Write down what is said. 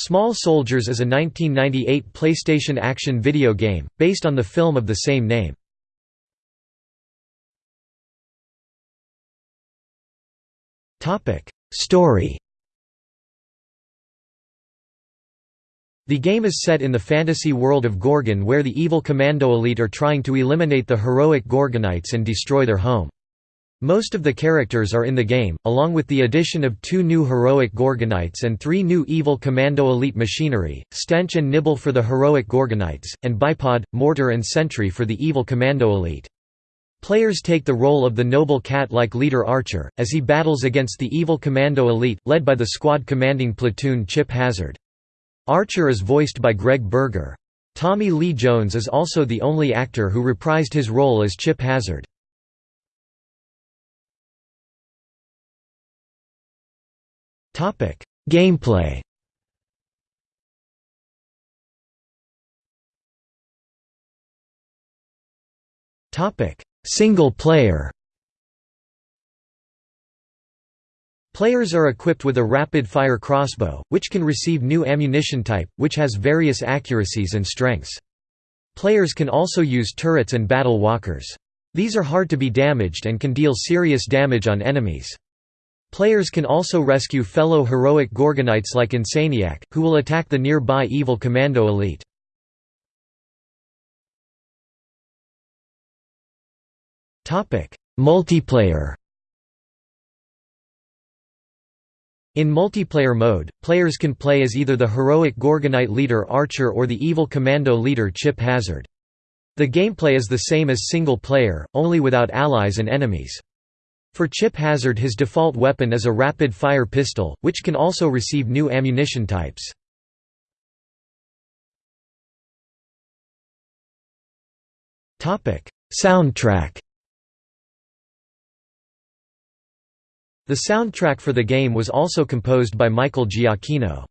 Small Soldiers is a 1998 PlayStation action video game, based on the film of the same name. Story The game is set in the fantasy world of Gorgon where the evil Commando Elite are trying to eliminate the heroic Gorgonites and destroy their home. Most of the characters are in the game, along with the addition of two new heroic Gorgonites and three new evil Commando Elite machinery, Stench and Nibble for the heroic Gorgonites, and Bipod, Mortar and Sentry for the evil Commando Elite. Players take the role of the noble cat-like leader Archer, as he battles against the evil Commando Elite, led by the squad commanding platoon Chip Hazard. Archer is voiced by Greg Berger. Tommy Lee Jones is also the only actor who reprised his role as Chip Hazard. Gameplay Single player Players are equipped with a rapid-fire crossbow, which can receive new ammunition type, which has various accuracies and strengths. Players can also use turrets and battle walkers. These are hard to be damaged and can deal serious damage on enemies. Players can also rescue fellow heroic Gorgonites like Insaniac, who will attack the nearby evil Commando Elite. Multiplayer In multiplayer mode, players can play as either the heroic Gorgonite leader Archer or the evil Commando leader Chip Hazard. The gameplay is the same as single player, only without allies and enemies. For Chip Hazard his default weapon is a rapid-fire pistol, which can also receive new ammunition types. Soundtrack The soundtrack for the game was also composed by Michael Giacchino.